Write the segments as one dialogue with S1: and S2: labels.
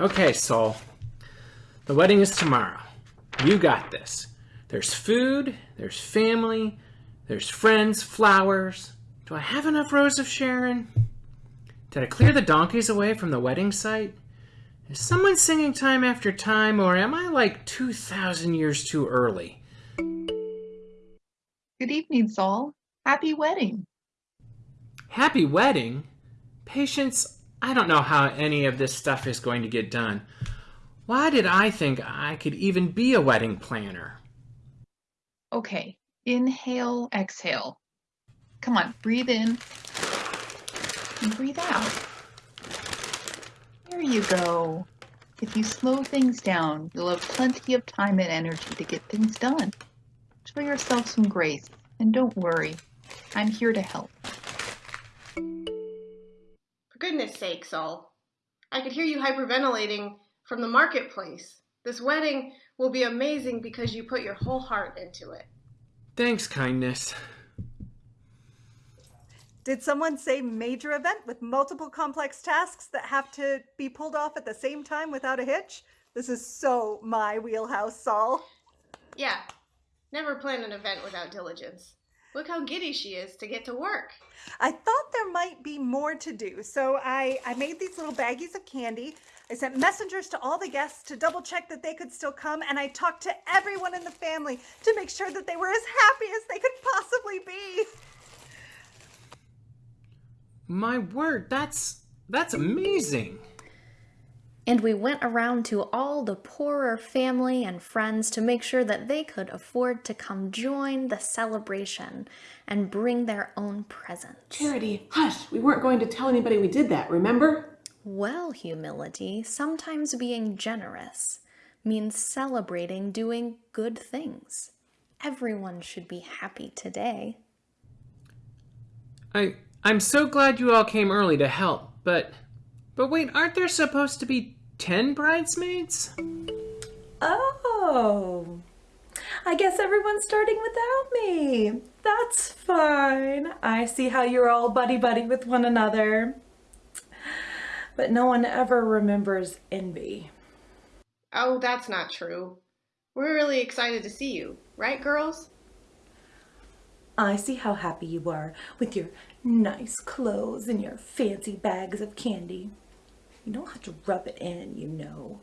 S1: Okay, Saul. The wedding is tomorrow. You got this. There's food, there's family, there's friends, flowers. Do I have enough Rose of Sharon? Did I clear the donkeys away from the wedding site? Is someone singing time after time, or am I like 2,000 years too early?
S2: Good evening, Saul. Happy wedding.
S1: Happy wedding? Patience, I don't know how any of this stuff is going to get done. Why did I think I could even be a wedding planner?
S2: Okay, inhale, exhale. Come on, breathe in and breathe out. There you go. If you slow things down, you'll have plenty of time and energy to get things done. Show yourself some grace and don't worry. I'm here to help.
S3: For goodness sake, Saul. I could hear you hyperventilating from the marketplace. This wedding will be amazing because you put your whole heart into it.
S1: Thanks, kindness.
S4: Did someone say major event with multiple complex tasks that have to be pulled off at the same time without a hitch? This is so my wheelhouse, Saul.
S3: Yeah, never plan an event without diligence. Look how giddy she is to get to work.
S4: I thought there might be more to do, so I, I made these little baggies of candy. I sent messengers to all the guests to double check that they could still come, and I talked to everyone in the family to make sure that they were as happy as they could possibly be.
S1: My word, that's that's amazing.
S5: And we went around to all the poorer family and friends to make sure that they could afford to come join the celebration and bring their own presents.
S6: Charity, hush! We weren't going to tell anybody we did that, remember?
S5: Well, humility, sometimes being generous means celebrating doing good things. Everyone should be happy today.
S1: I I'm so glad you all came early to help, but but wait, aren't there supposed to be 10 bridesmaids?
S7: Oh. I guess everyone's starting without me. That's fine. I see how you're all buddy-buddy with one another. But no one ever remembers envy.
S3: Oh, that's not true. We're really excited to see you, right, girls?
S7: I see how happy you are with your nice clothes and your fancy bags of candy. You don't have to rub it in, you know.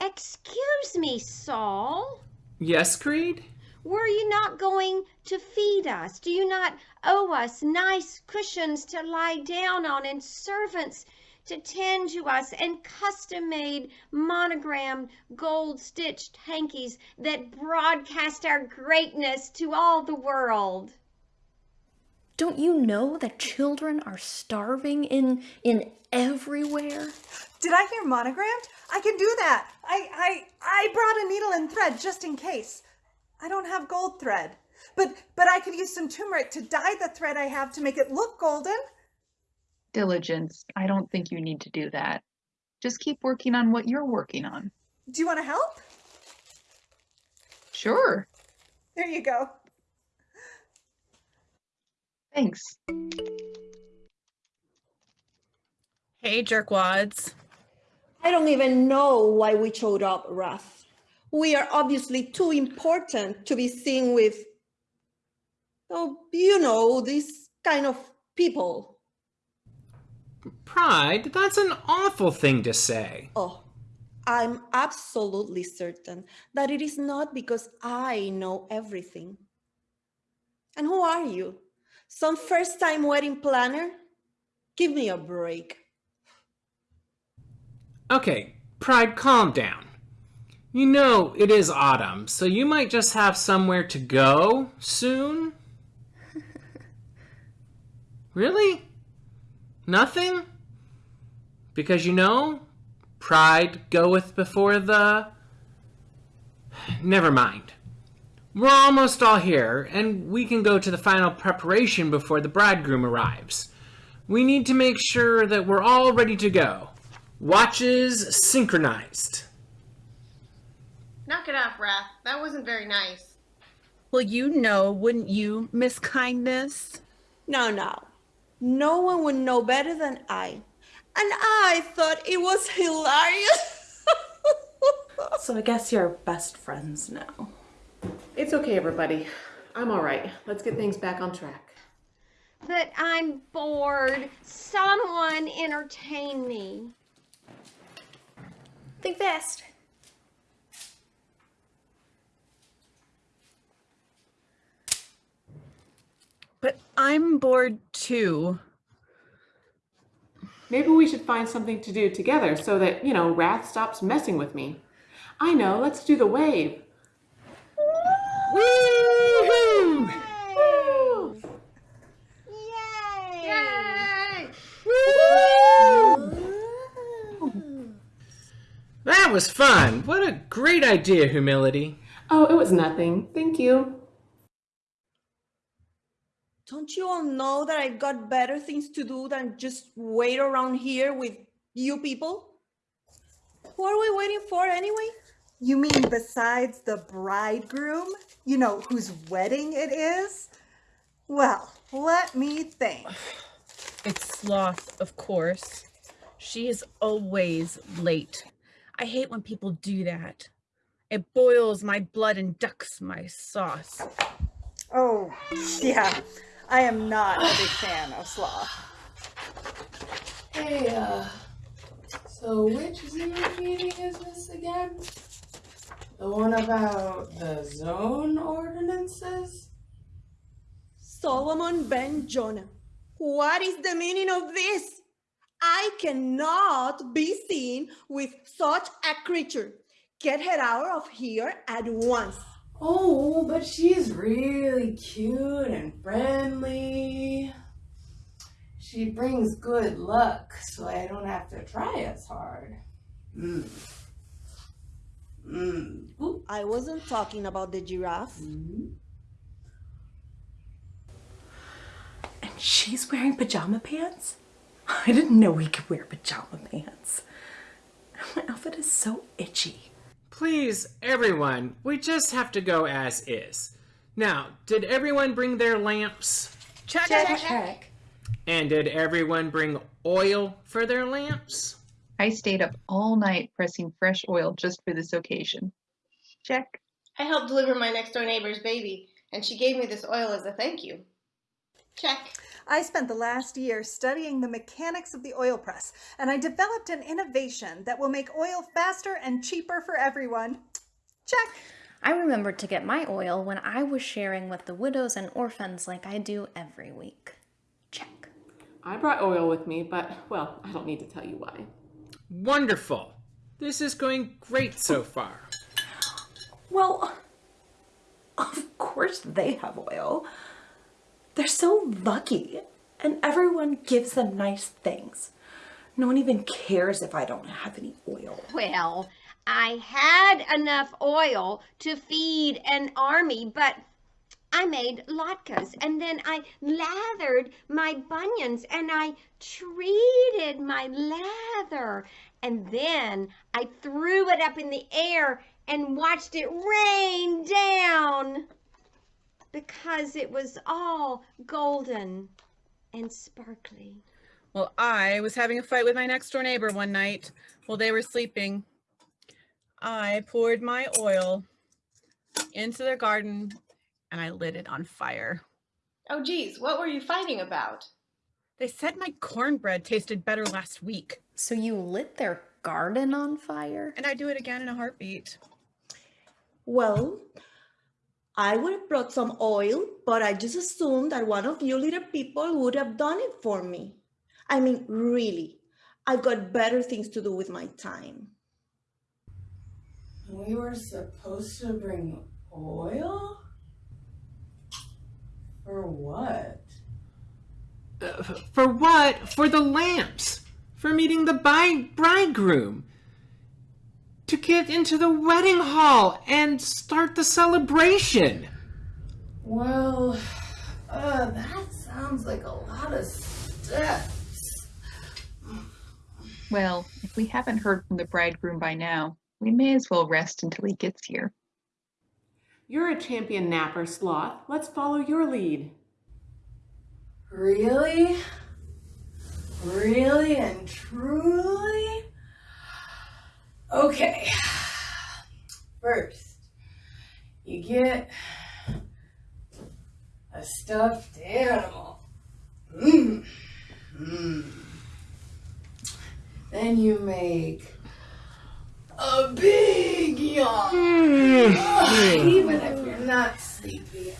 S8: Excuse me, Saul.
S1: Yes, Greed?
S8: Were you not going to feed us? Do you not owe us nice cushions to lie down on and servants to tend to us and custom-made monogrammed gold-stitched hankies that broadcast our greatness to all the world?
S5: Don't you know that children are starving in in everywhere?
S4: Did I hear monogrammed? I can do that. I, I, I brought a needle and thread just in case. I don't have gold thread, but, but I could use some turmeric to dye the thread I have to make it look golden.
S2: Diligence. I don't think you need to do that. Just keep working on what you're working on.
S4: Do you want to help?
S2: Sure.
S4: There you go.
S2: Thanks.
S9: Hey, jerkwads.
S10: I don't even know why we showed up, Wrath. We are obviously too important to be seen with, oh, you know, these kind of people.
S1: Pride, that's an awful thing to say.
S10: Oh, I'm absolutely certain that it is not because I know everything. And who are you? Some first-time wedding planner? Give me a break.
S1: Okay, Pride, calm down. You know it is autumn, so you might just have somewhere to go soon? really? Nothing? Because you know, pride goeth before the... Never mind. We're almost all here, and we can go to the final preparation before the bridegroom arrives. We need to make sure that we're all ready to go. Watches synchronized.
S3: Knock it off, Wrath. That wasn't very nice.
S9: Well, you know, wouldn't you, Miss Kindness?
S10: No, no. No one would know better than I. And I thought it was hilarious.
S7: So I guess you're best friends now.
S6: It's okay, everybody. I'm all right. Let's get things back on track.
S8: But I'm bored. Someone entertain me.
S5: Think fast.
S9: But I'm bored too.
S6: Maybe we should find something to do together so that, you know, Wrath stops messing with me. I know, let's do the wave.
S1: Woo-hoo!
S8: Yay!
S1: That was fun. What a great idea, Humility.
S6: Oh, it was nothing. Thank you.
S10: Don't you all know that I've got better things to do than just wait around here with you people? Who are we waiting for anyway?
S4: You mean besides the bridegroom? You know, whose wedding it is? Well, let me think.
S9: It's Sloth, of course. She is always late. I hate when people do that. It boils my blood and ducks my sauce.
S4: Oh, yeah. I am not a big fan of sloth.
S11: Hey, uh, so which Zoom meeting is this again? The one about the zone ordinances?
S10: Solomon Ben Jonah. What is the meaning of this? I cannot be seen with such a creature. Get her out of here at once.
S11: Oh, but she's really cute and friendly. She brings good luck, so I don't have to try as hard. Mm. Mm.
S10: I wasn't talking about the giraffe.
S11: Mm.
S7: And she's wearing pajama pants? I didn't know we could wear pajama pants. My outfit is so itchy.
S1: Please, everyone, we just have to go as is. Now, did everyone bring their lamps?
S9: Check,
S4: Check.
S9: check.
S1: And did everyone bring oil for their lamps?
S2: I stayed up all night pressing fresh oil just for this occasion. Check.
S3: I helped deliver my next door neighbor's baby, and she gave me this oil as a thank you. Check.
S4: I spent the last year studying the mechanics of the oil press, and I developed an innovation that will make oil faster and cheaper for everyone. Check.
S5: I remembered to get my oil when I was sharing with the widows and orphans like I do every week. Check.
S6: I brought oil with me, but, well, I don't need to tell you why.
S1: Wonderful. This is going great so far.
S7: Well, of course they have oil. They're so lucky, and everyone gives them nice things. No one even cares if I don't have any oil.
S8: Well, I had enough oil to feed an army, but I made latkes and then I lathered my bunions and I treated my lather. And then I threw it up in the air and watched it rain down because it was all golden and sparkly.
S9: Well, I was having a fight with my next door neighbor one night while they were sleeping. I poured my oil into their garden and I lit it on fire.
S3: Oh, geez, what were you fighting about?
S9: They said my cornbread tasted better last week,
S5: So you lit their garden on fire?
S9: and I'd do it again in a heartbeat.
S10: Well, I would have brought some oil, but I just assumed that one of you little people would have done it for me. I mean, really, I've got better things to do with my time.
S11: We were supposed to bring oil? For what?
S1: F- for what? For the lamps. For meeting the bridegroom. To get into the wedding hall and start the celebration.
S11: Well, uh, that sounds like a lot of steps.
S2: Well, if we haven't heard from the bridegroom by now, we may as well rest until he gets here.
S6: You're a champion napper, Sloth. Let's follow your lead.
S11: Really? Really and truly? Okay. First, you get a stuffed animal. Mm. Mm. Then you make a big yawn. Ugh, even if you're not sleepy.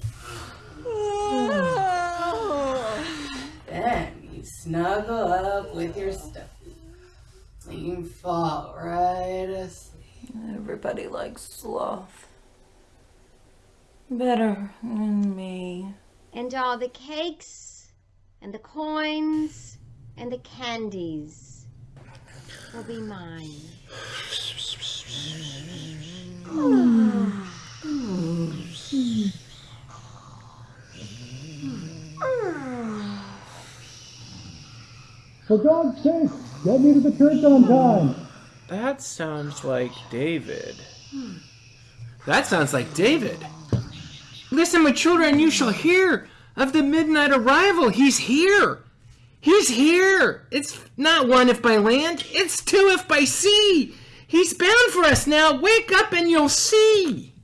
S11: Then you snuggle up with your stuffy. And you fall right asleep.
S7: Everybody likes sloth. Better than me.
S8: And all the cakes and the coins and the candies will be mine.
S12: For God's sake, get me to the church on time.
S1: That sounds like David. That sounds like David. Listen, my children, you shall hear of the midnight arrival. He's here. He's here. It's not one if by land, it's two if by sea. He's bound for us now. Wake up and you'll see.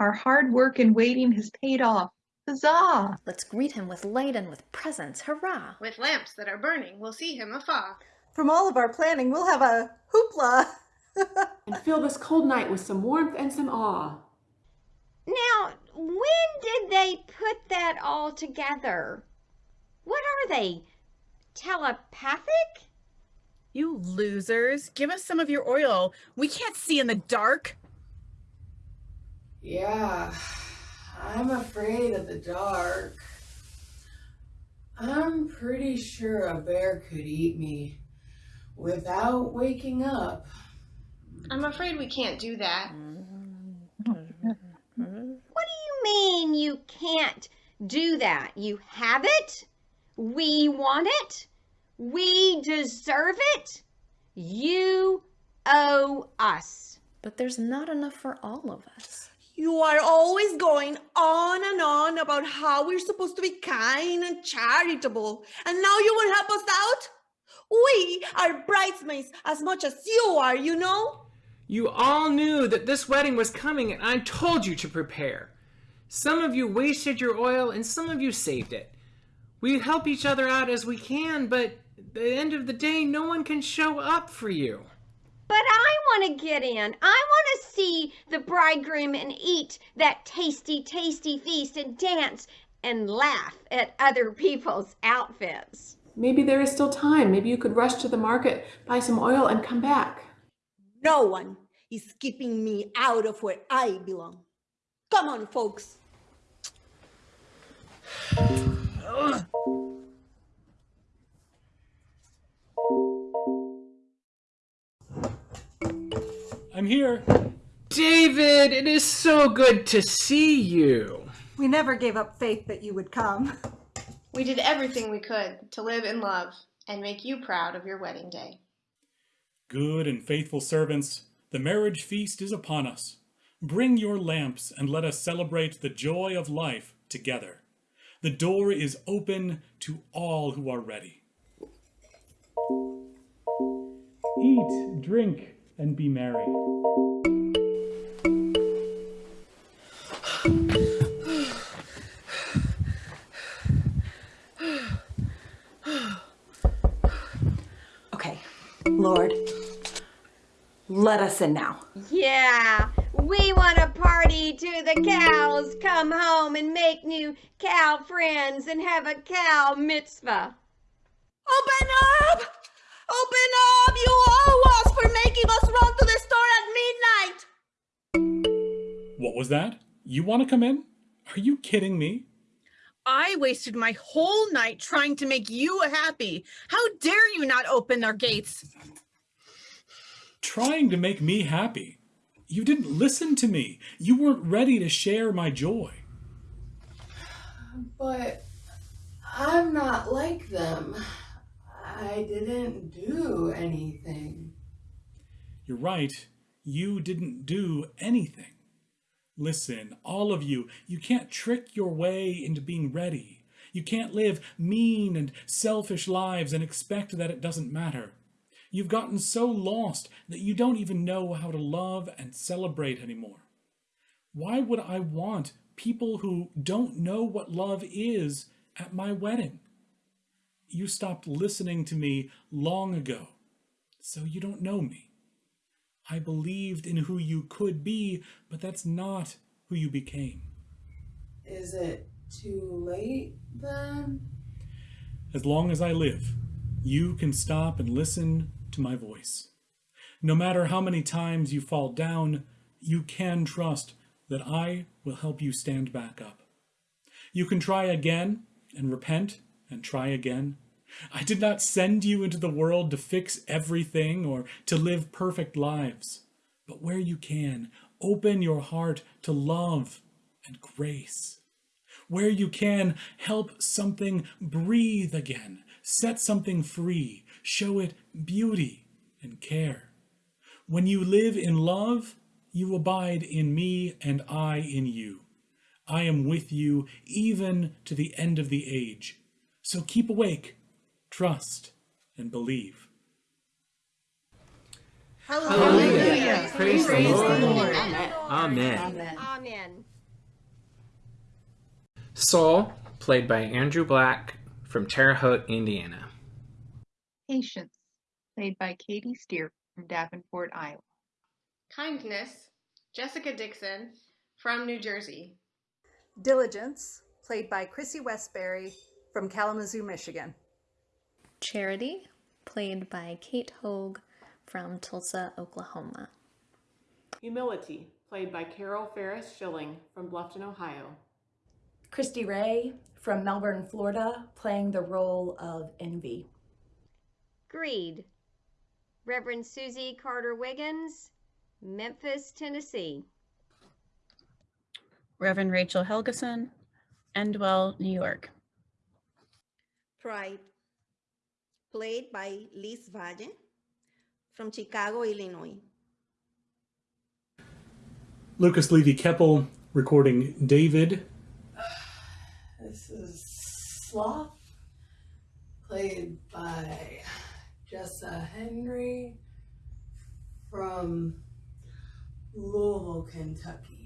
S2: Our hard work and waiting has paid off. Huzzah!
S5: Let's greet him with light and with presents. Hurrah!
S3: With lamps that are burning, we'll see him afar.
S4: From all of our planning, we'll have a hoopla.
S6: And fill this cold night with some warmth and some awe.
S8: Now, when did they put that all together? What are they? Telepathic?
S9: You losers, give us some of your oil. We can't see in the dark.
S11: Yeah, I'm afraid of the dark. I'm pretty sure a bear could eat me without waking up.
S3: I'm afraid we can't do that.
S8: What do you mean you can't do that? You have it? We want it? We deserve it? You owe us.
S5: But there's not enough for all of us.
S10: You are always going on and on about how we're supposed to be kind and charitable, and now you will help us out? We are bridesmaids as much as you are, you know?
S1: You all knew that this wedding was coming and I told you to prepare. Some of you wasted your oil and some of you saved it. We help each other out as we can, but at the end of the day, no one can show up for you.
S8: But I want to get in. I want to see the bridegroom and eat that tasty, tasty feast and dance and laugh at other people's outfits.
S6: Maybe there is still time. Maybe you could rush to the market, buy some oil, and come back.
S10: No one is keeping me out of where I belong. Come on, folks. Oh.
S12: I'm here.
S1: David, it is so good to see you.
S4: We never gave up faith that you would come.
S3: We did everything we could to live in love and make you proud of your wedding day.
S12: Good and faithful servants, the marriage feast is upon us. Bring your lamps and let us celebrate the joy of life together. The door is open to all who are ready. Eat, drink, and be merry.
S7: Okay, Lord, let us in now.
S8: Yeah, we want to party to the cows come home and make new cow friends and have a cow mitzvah.
S10: Open up! Open up! You owe us for making us run to the store at midnight!
S12: What was that? You want to come in? Are you kidding me?
S9: I wasted my whole night trying to make you happy. How dare you not open our gates?
S12: Trying to make me happy. You didn't listen to me. You weren't ready to share my joy.
S11: But I'm not like them. I didn't do anything.
S12: You're right. You didn't do anything. Listen, all of you, you can't trick your way into being ready. You can't live mean and selfish lives and expect that it doesn't matter. You've gotten so lost that you don't even know how to love and celebrate anymore. Why would I want people who don't know what love is at my wedding? You stopped listening to me long ago, so you don't know me. I believed in who you could be, but that's not who you became.
S11: Is it too late then?
S12: As long as I live, you can stop and listen to my voice. No matter how many times you fall down, you can trust that I will help you stand back up. You can try again and repent and try again. I did not send you into the world to fix everything or to live perfect lives, but where you can, open your heart to love and grace. Where you can, help something breathe again, set something free, show it beauty and care. When you live in love, you abide in me and I in you. I am with you even to the end of the age. So keep awake, trust, and believe.
S1: Hallelujah. Praise, the Lord.
S8: the Lord.
S1: Amen.
S8: Amen.
S1: Saul, played by Andrew Black from Terre Haute, Indiana.
S2: Patience, played by Katie Steer from Davenport, Iowa.
S3: Kindness, Jessica Dixon from New Jersey.
S4: Diligence, played by Chrissy Westbury from Kalamazoo, Michigan.
S5: Charity, played by Kate Hogue from Tulsa, Oklahoma.
S6: Humility, played by Carol Ferris Schilling from Bluffton, Ohio.
S7: Christy Ray from Melbourne, Florida, playing the role of Envy.
S8: Greed, Reverend Susie Carter Wiggins, Memphis, Tennessee.
S9: Reverend Rachel Helgeson, Endwell, New York.
S10: Pride, played by Liz Valle from Chicago, Illinois.
S12: Lucas Levy Keppel recording David.
S11: This is Sloth, played by Jessa Henry from Louisville, Kentucky.